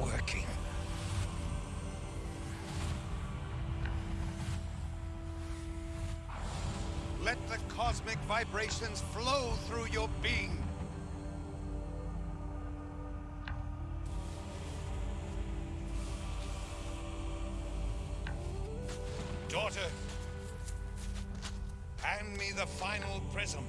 working. Let the cosmic vibrations flow through your being. Daughter, hand me the final prism.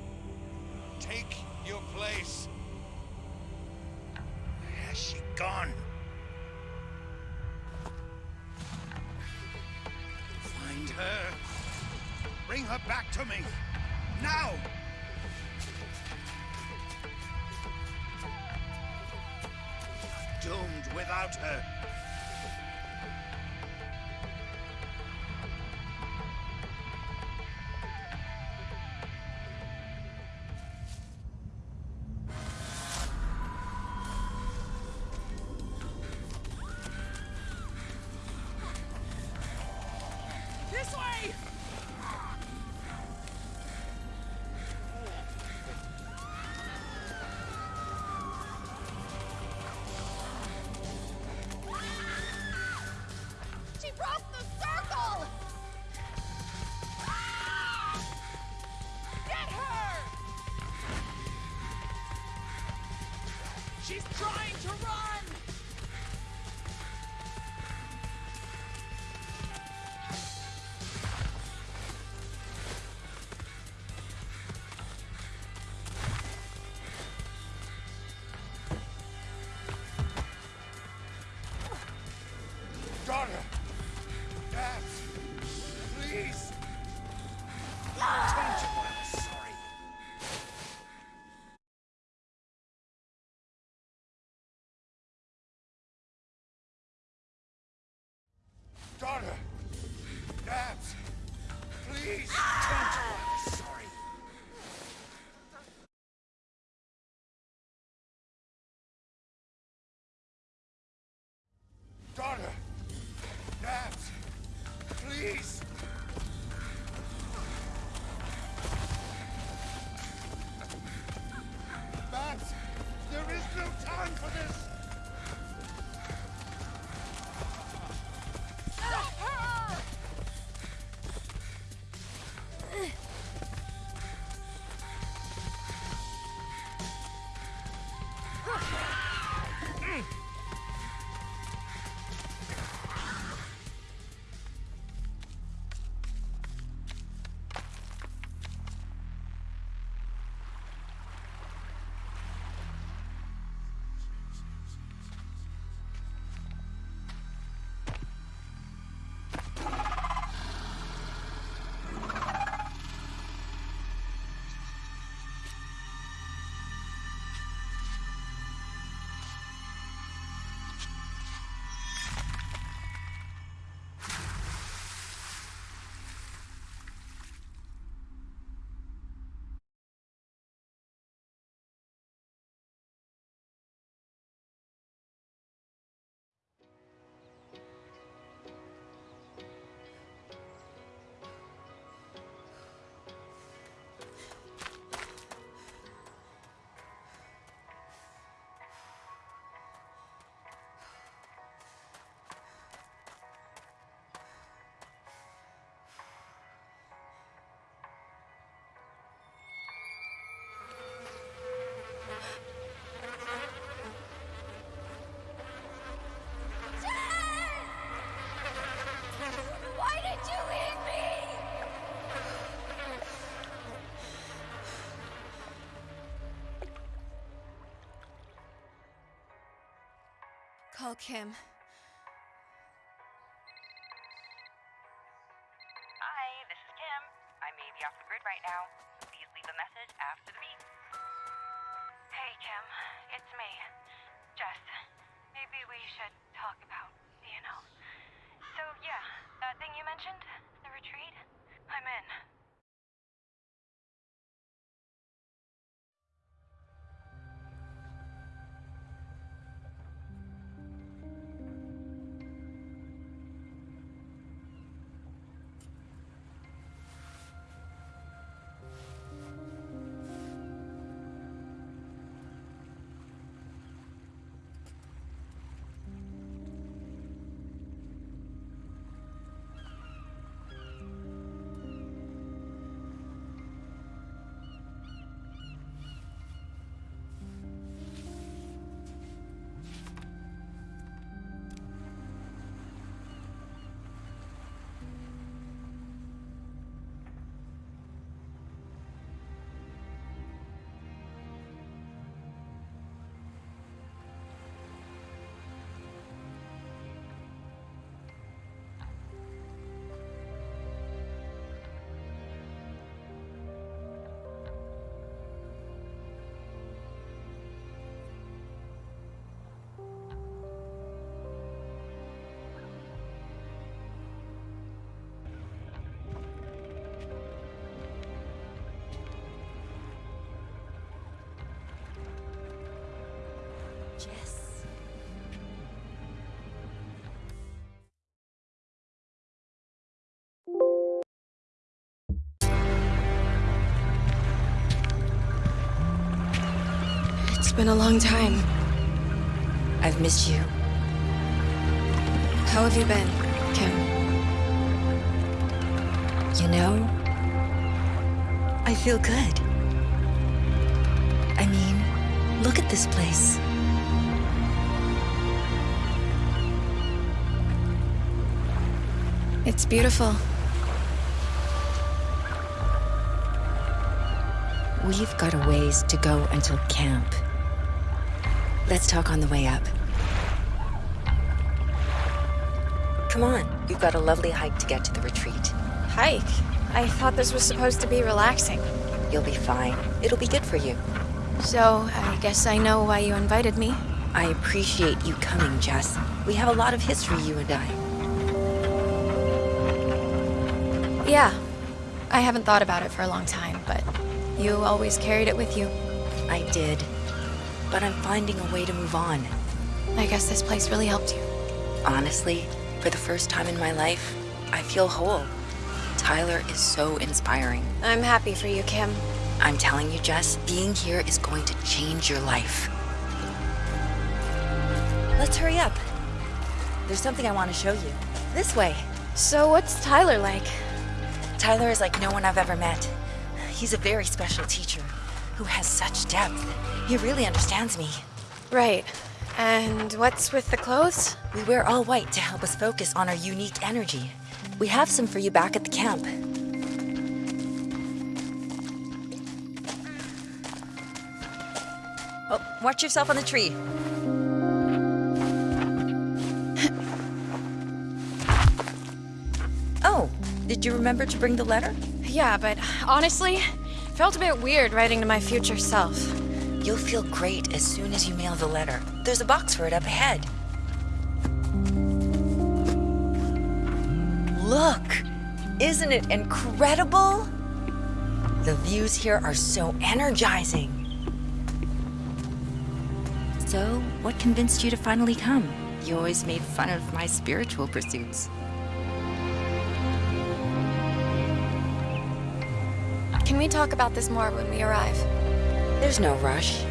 Back to me. Now! She's trying to run! Call Kim. Hi, this is Kim. I may be off the grid right now. Please leave a message after the beep. Hey, Kim. It's me. Jess. Maybe we should talk about, you know. So, yeah, that thing you mentioned, the retreat, I'm in. Been a long time. I've missed you. How have you been, Kim? You know, I feel good. I mean, look at this place. It's beautiful. We've got a ways to go until camp. Let's talk on the way up. Come on, we've got a lovely hike to get to the retreat. Hike? I thought this was supposed to be relaxing. You'll be fine. It'll be good for you. So, I guess I know why you invited me. I appreciate you coming, Jess. We have a lot of history, you and I. Yeah. I haven't thought about it for a long time, but you always carried it with you. I did. But I'm finding a way to move on. I guess this place really helped you. Honestly, for the first time in my life, I feel whole. Tyler is so inspiring. I'm happy for you, Kim. I'm telling you, Jess, being here is going to change your life. Let's hurry up. There's something I want to show you. This way. So, what's Tyler like? Tyler is like no one I've ever met. He's a very special teacher who has such depth. He really understands me. Right. And what's with the clothes? We wear all white to help us focus on our unique energy. We have some for you back at the camp. Oh, watch yourself on the tree. oh, did you remember to bring the letter? Yeah, but honestly, felt a bit weird writing to my future self. You'll feel great as soon as you mail the letter. There's a box for it up ahead. Look! Isn't it incredible? The views here are so energizing. So, what convinced you to finally come? You always made fun of my spiritual pursuits. Can we talk about this more when we arrive? There's no rush.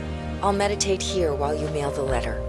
I'll meditate here while you mail the letter.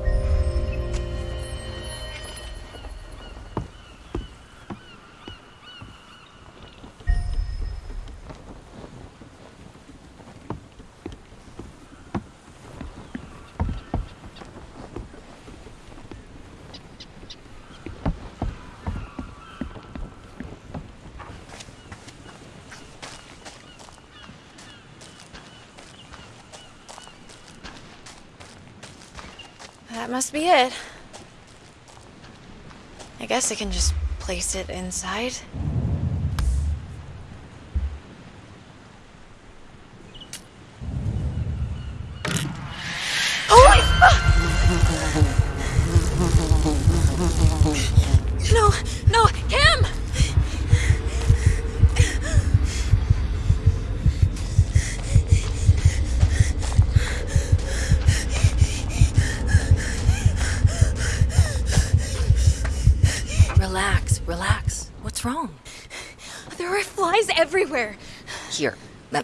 That must be it. I guess I can just place it inside.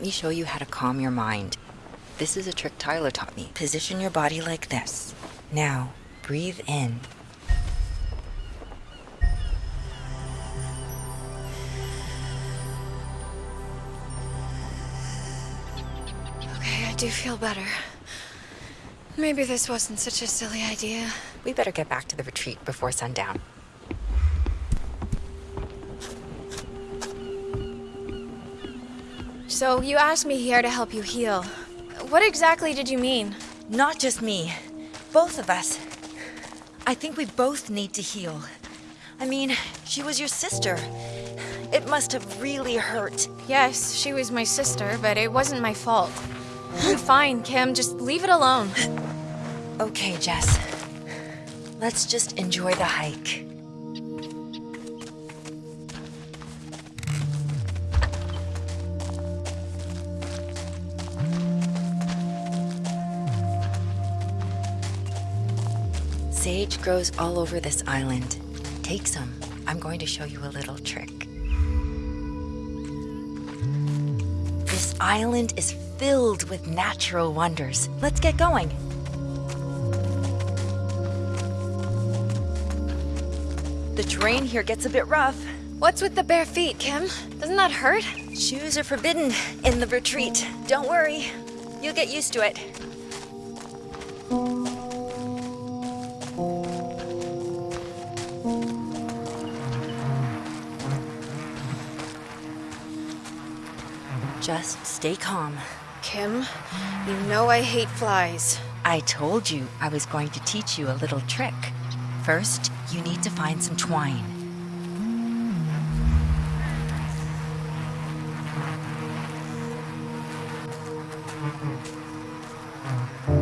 Let me show you how to calm your mind. This is a trick Tyler taught me. Position your body like this. Now, breathe in. Okay, I do feel better. Maybe this wasn't such a silly idea. We better get back to the retreat before sundown. So, you asked me here to help you heal. What exactly did you mean? Not just me, both of us. I think we both need to heal. I mean, she was your sister. It must have really hurt. Yes, she was my sister, but it wasn't my fault. Fine, Kim. Just leave it alone. Okay, Jess. Let's just enjoy the hike. Sage grows all over this island. Take some. I'm going to show you a little trick. This island is filled with natural wonders. Let's get going. The terrain here gets a bit rough. What's with the bare feet, Kim? Doesn't that hurt? Shoes are forbidden in the retreat. Don't worry, you'll get used to it. Just stay calm. Kim, you know I hate flies. I told you I was going to teach you a little trick. First, you need to find some twine. This'll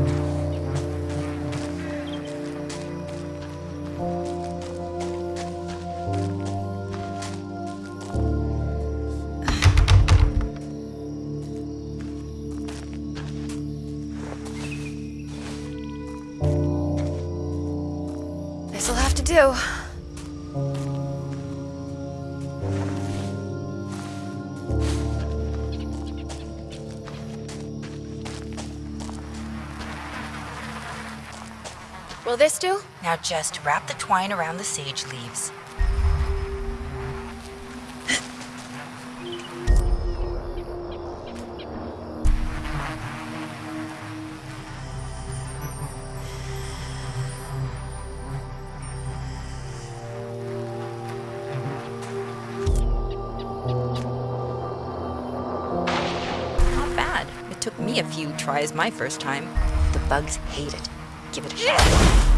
this do? Now just wrap the twine around the sage leaves. Not bad. It took me a few tries my first time. The bugs hate it. Give it a shot.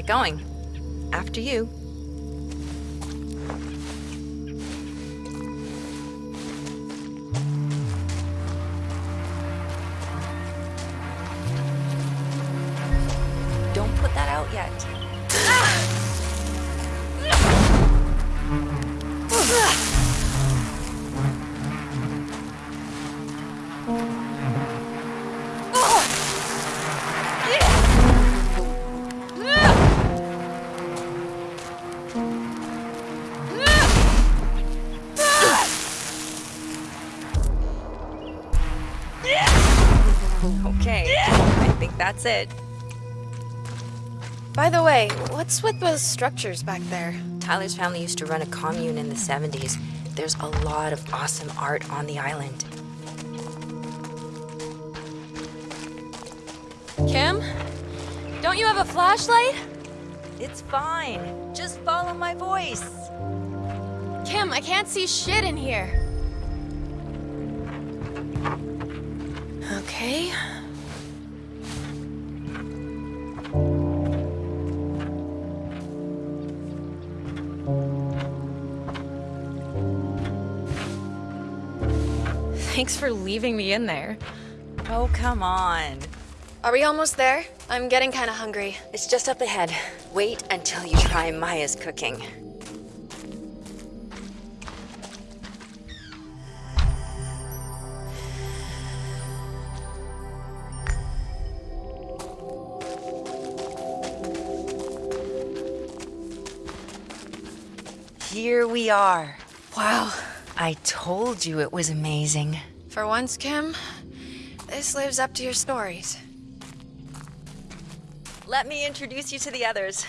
Get going. After you. That's it. By the way, what's with those structures back there? Tyler's family used to run a commune in the 70s. There's a lot of awesome art on the island. Kim? Don't you have a flashlight? It's fine. Just follow my voice. Kim, I can't see shit in here. Thanks for leaving me in there. Oh, come on. Are we almost there? I'm getting kind of hungry. It's just up ahead. Wait until you try Maya's cooking. Here we are. Wow. I told you it was amazing. For once, Kim, this lives up to your stories. Let me introduce you to the others.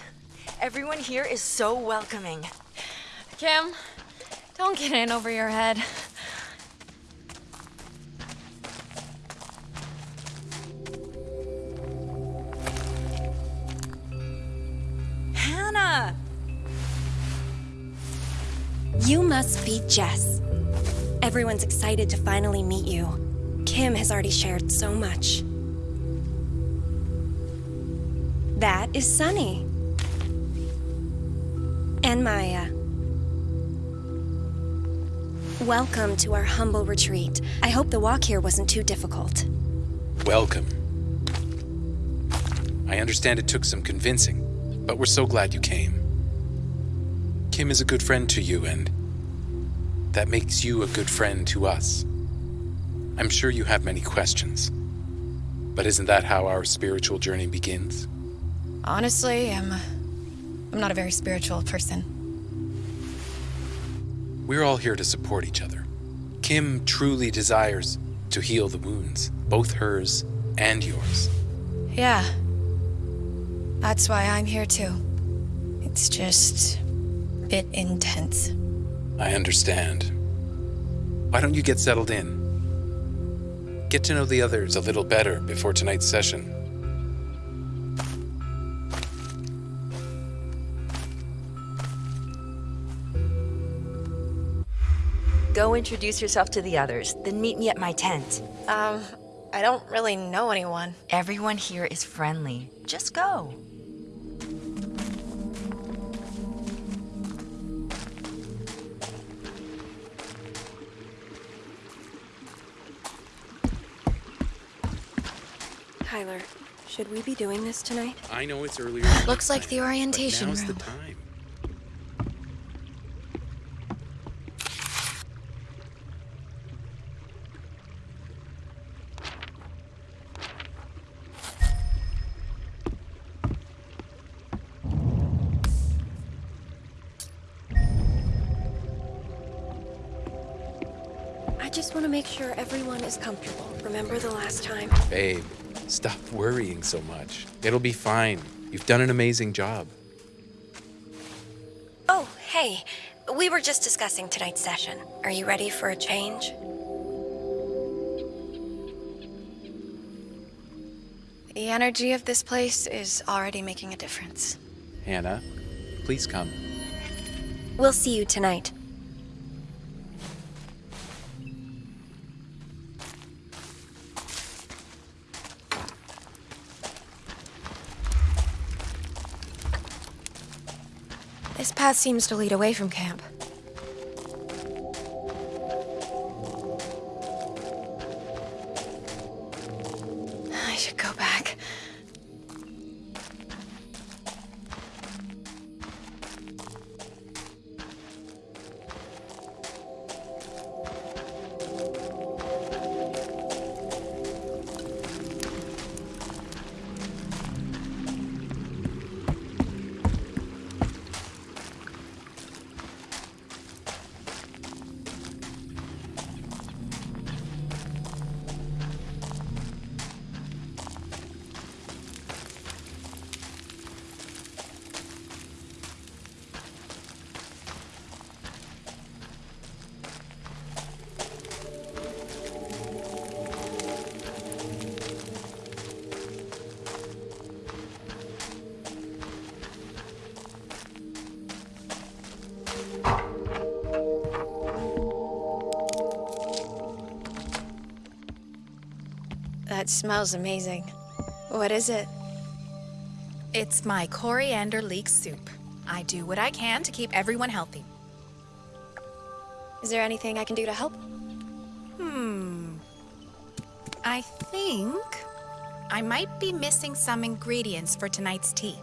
Everyone here is so welcoming. Kim, don't get in over your head. Hannah! You must be Jess. Everyone's excited to finally meet you. Kim has already shared so much. That is Sunny. And Maya. Welcome to our humble retreat. I hope the walk here wasn't too difficult. Welcome. I understand it took some convincing, but we're so glad you came. Kim is a good friend to you, and that makes you a good friend to us. I'm sure you have many questions, but isn't that how our spiritual journey begins? Honestly, I'm. I'm not a very spiritual person. We're all here to support each other. Kim truly desires to heal the wounds, both hers and yours. Yeah. That's why I'm here too. It's just. a bit intense. I understand. Why don't you get settled in? Get to know the others a little better before tonight's session. Go introduce yourself to the others, then meet me at my tent. Um, I don't really know anyone. Everyone here is friendly. Just go. Tyler, should we be doing this tonight? I know it's earlier. Looks like the orientation now's room. the time. I just want to make sure everyone is comfortable. Remember the last time? Babe, stop worrying so much. It'll be fine. You've done an amazing job. Oh, hey. We were just discussing tonight's session. Are you ready for a change? The energy of this place is already making a difference. Hannah, please come. We'll see you tonight. This path seems to lead away from camp. That smells amazing. What is it? It's my coriander leek soup. I do what I can to keep everyone healthy. Is there anything I can do to help? Hmm. I think I might be missing some ingredients for tonight's tea.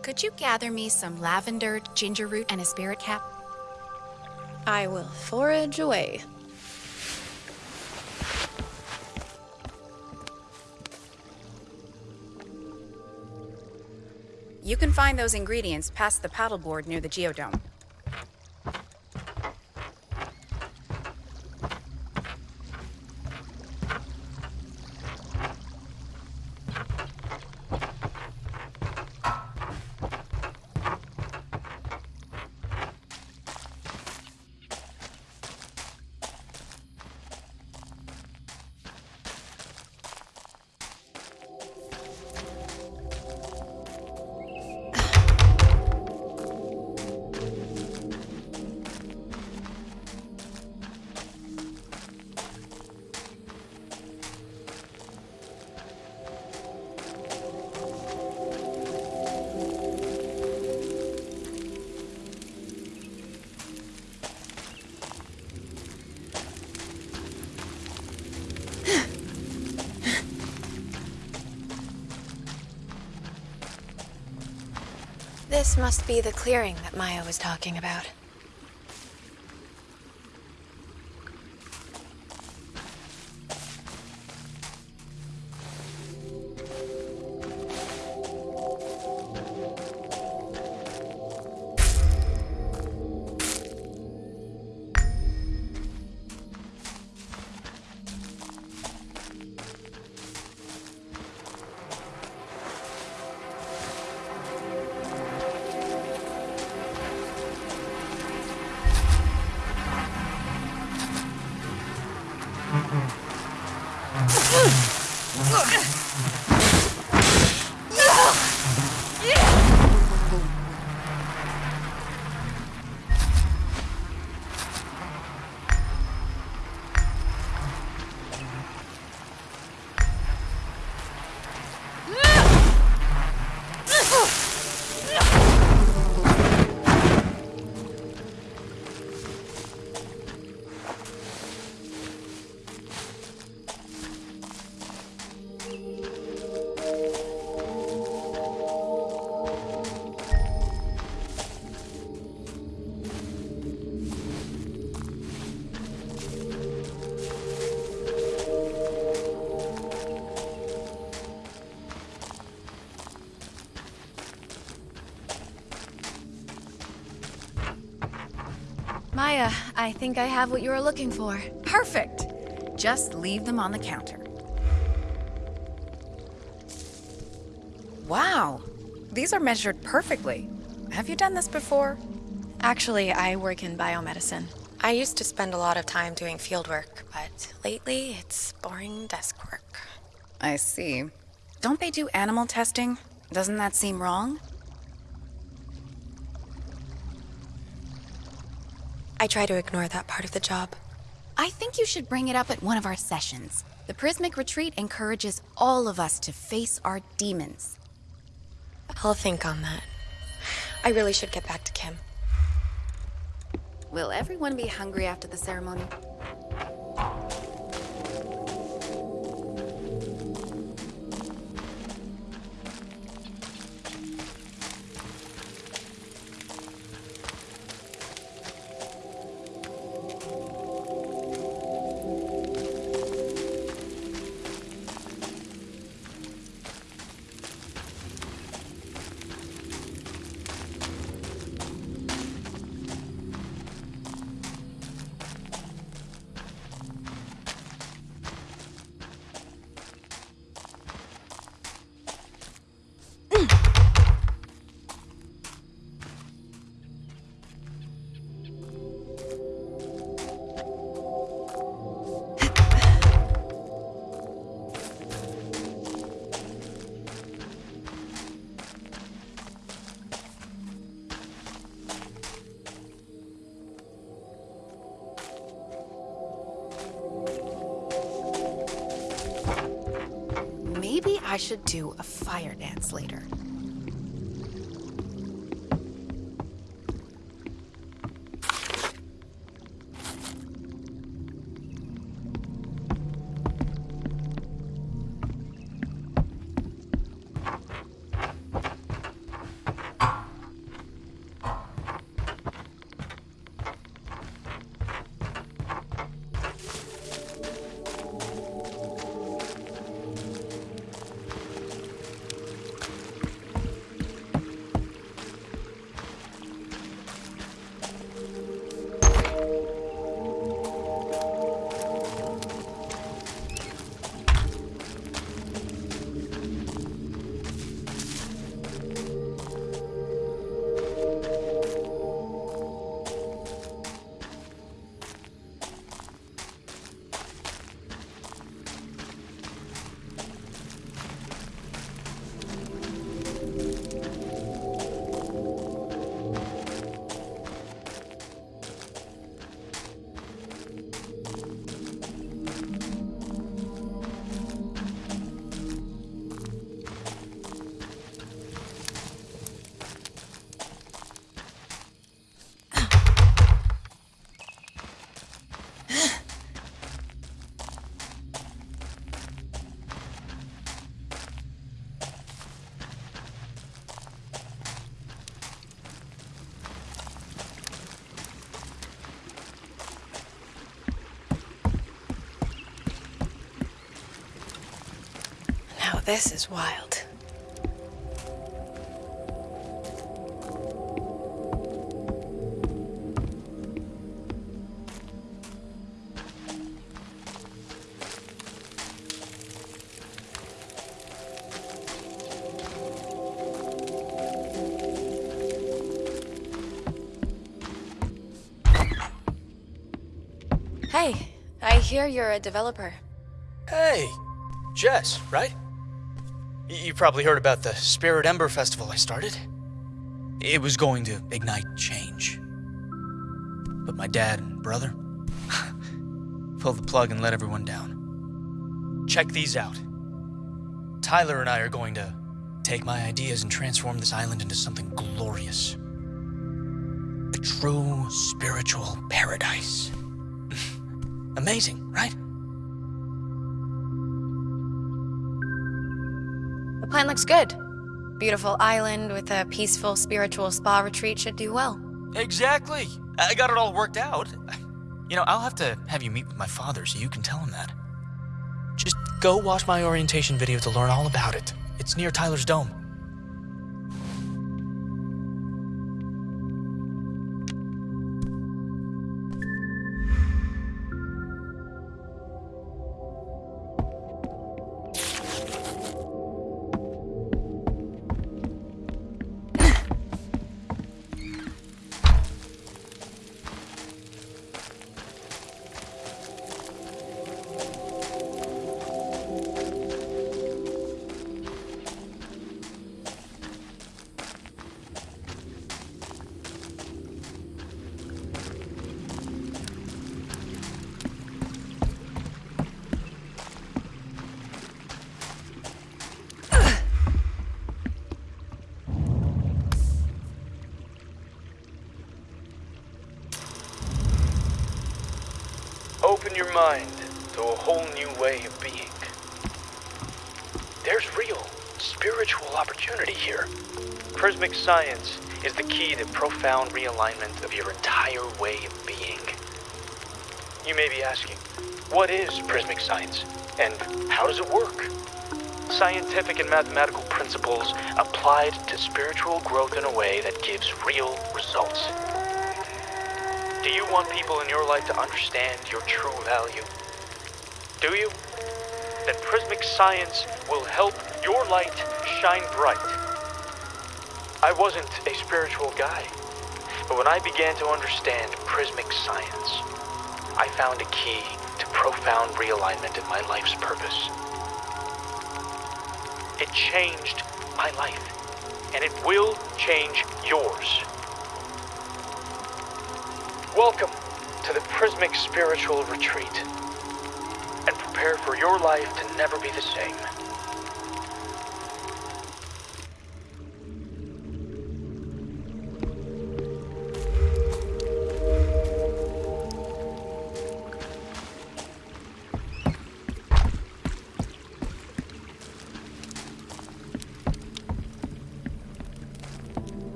Could you gather me some lavender, ginger root, and a spirit cap? I will forage away. You can find those ingredients past the paddleboard near the geodome. This must be the clearing that Maya was talking about. I think I have what you were looking for. Perfect. Just leave them on the counter. Wow, these are measured perfectly. Have you done this before? Actually, I work in biomedicine. I used to spend a lot of time doing field work, but lately it's boring desk work. I see. Don't they do animal testing? Doesn't that seem wrong? I try to ignore that part of the job. I think you should bring it up at one of our sessions. The Prismic Retreat encourages all of us to face our demons. I'll think on that. I really should get back to Kim. Will everyone be hungry after the ceremony? Should do a fire dance later. This is wild. Hey, I hear you're a developer. Hey, Jess, right? You probably heard about the Spirit Ember Festival I started. It was going to ignite change. But my dad and brother pulled the plug and let everyone down. Check these out. Tyler and I are going to take my ideas and transform this island into something glorious. A true spiritual paradise. Amazing, right? The plan looks good. Beautiful island with a peaceful spiritual spa retreat should do well. Exactly. I got it all worked out. You know, I'll have to have you meet with my father so you can tell him that. Just go watch my orientation video to learn all about it. It's near Tyler's Dome. Mind to a whole new way of being. There's real spiritual opportunity here. Prismic science is the key to profound realignment of your entire way of being. You may be asking, what is prismic science and how does it work? Scientific and mathematical principles applied to spiritual growth in a way that gives real results. Do you want people in your life to understand your true value? Do you? Then Prismic Science will help your light shine bright. I wasn't a spiritual guy, but when I began to understand Prismic Science, I found a key to profound realignment in my life's purpose. It changed my life, and it will change yours. Welcome to the Prismic Spiritual Retreat. And prepare for your life to never be the same.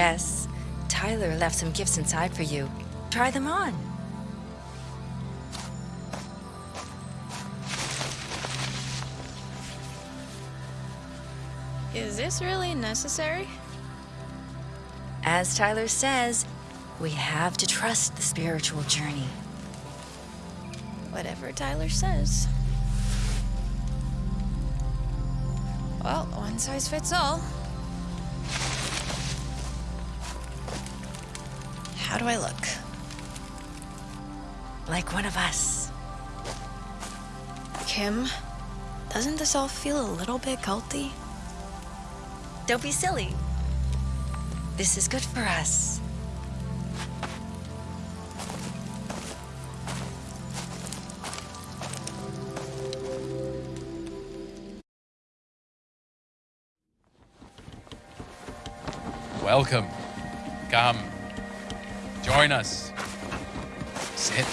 Jess, Tyler left some gifts inside for you. Try them on. Is this really necessary? As Tyler says, we have to trust the spiritual journey. Whatever Tyler says. Well, one size fits all. Do I look? Like one of us. Kim, doesn't this all feel a little bit culty? Don't be silly. This is good for us. Welcome. Come. Join us. Sit.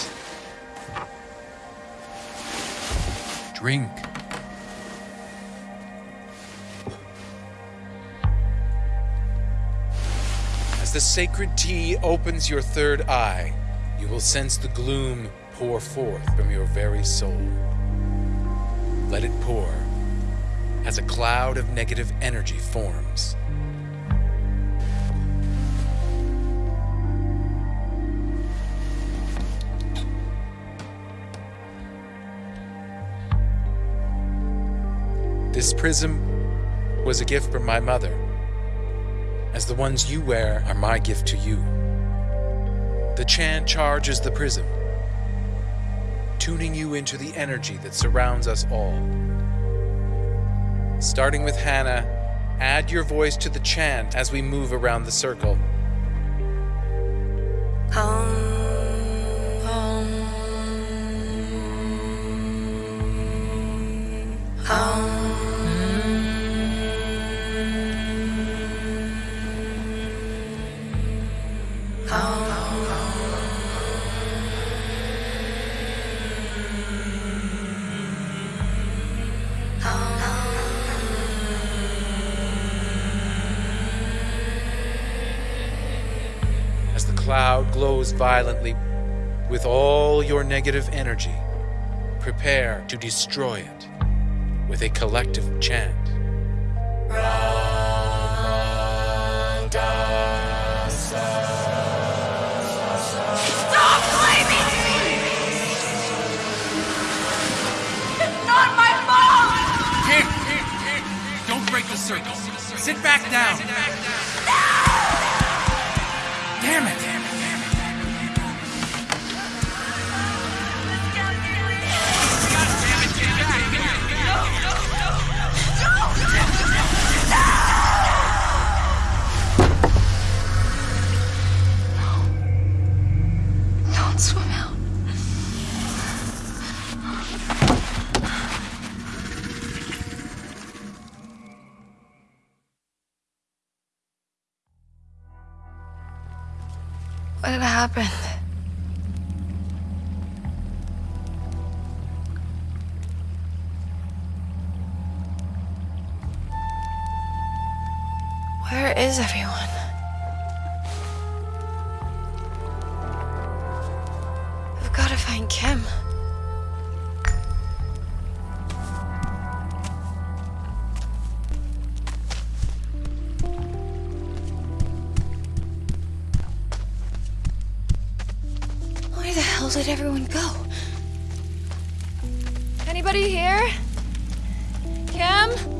Drink. As the sacred tea opens your third eye, you will sense the gloom pour forth from your very soul. Let it pour as a cloud of negative energy forms. This prism was a gift from my mother, as the ones you wear are my gift to you. The chant charges the prism, tuning you into the energy that surrounds us all. Starting with Hannah, add your voice to the chant as we move around the circle. Cloud glows violently with all your negative energy, prepare to destroy it with a collective chant. Stop blaming me! It's not my fault! Here, Don't break the circle. Sit back down. No! Damn it! Happened? Where is everyone? Hell did everyone go? Anybody here? Kim?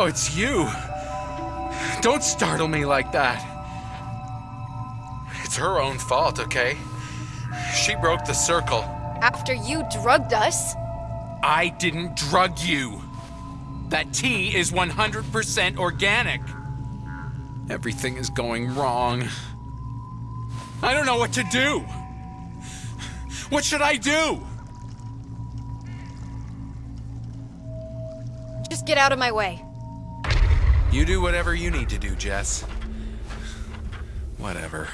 Oh, it's you. Don't startle me like that. It's her own fault, okay? She broke the circle. After you drugged us. I didn't drug you. That tea is 100% organic. Everything is going wrong. I don't know what to do. What should I do? Just get out of my way. You do whatever you need to do, Jess. Whatever.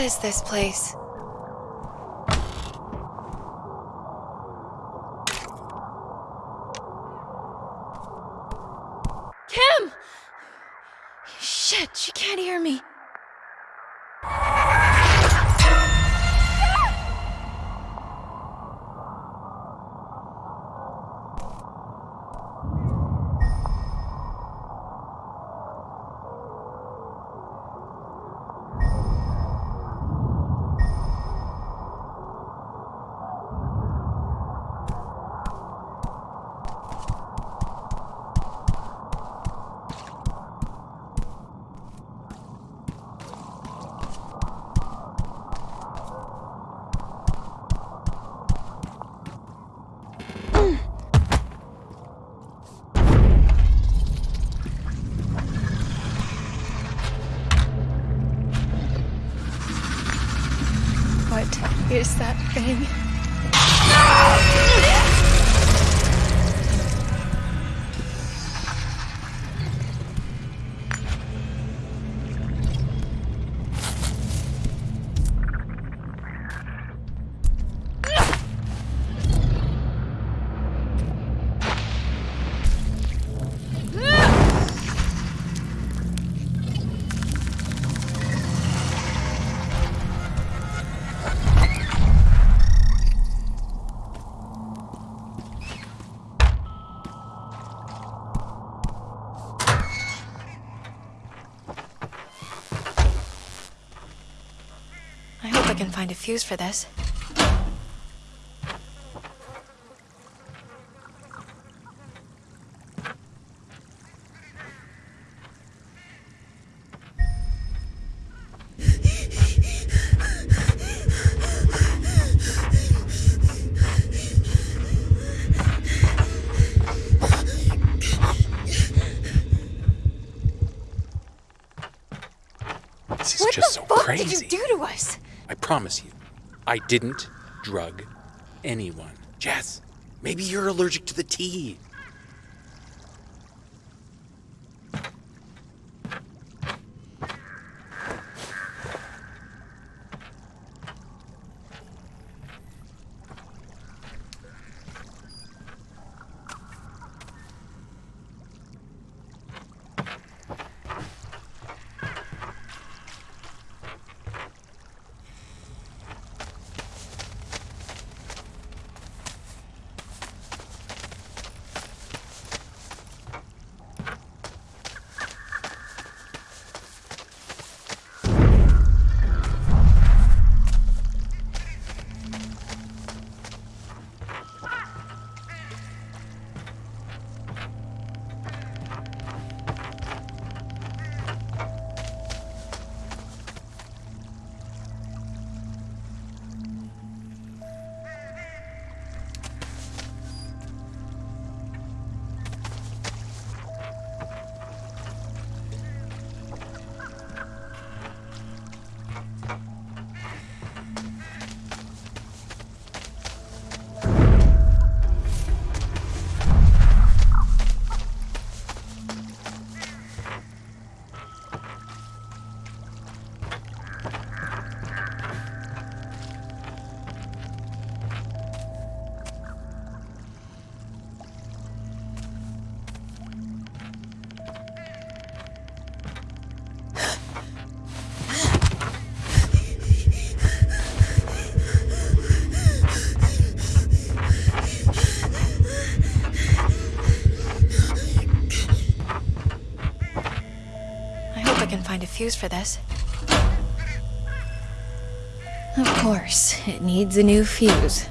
What is this place? Kim! Shit, she can't hear me. What is that find a fuse for this. What the so fuck crazy. What did you do to us? I promise you, I didn't drug anyone. Jess, maybe you're allergic to the tea. For this. Of course, it needs a new fuse.